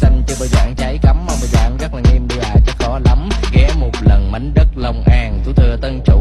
xanh chơi bờ dạng cháy cấm Ông bà dạng rất là nghiêm đi à chắc khó lắm. Ghé một lần mảnh đất Long An. Tuổi thừa tân trụ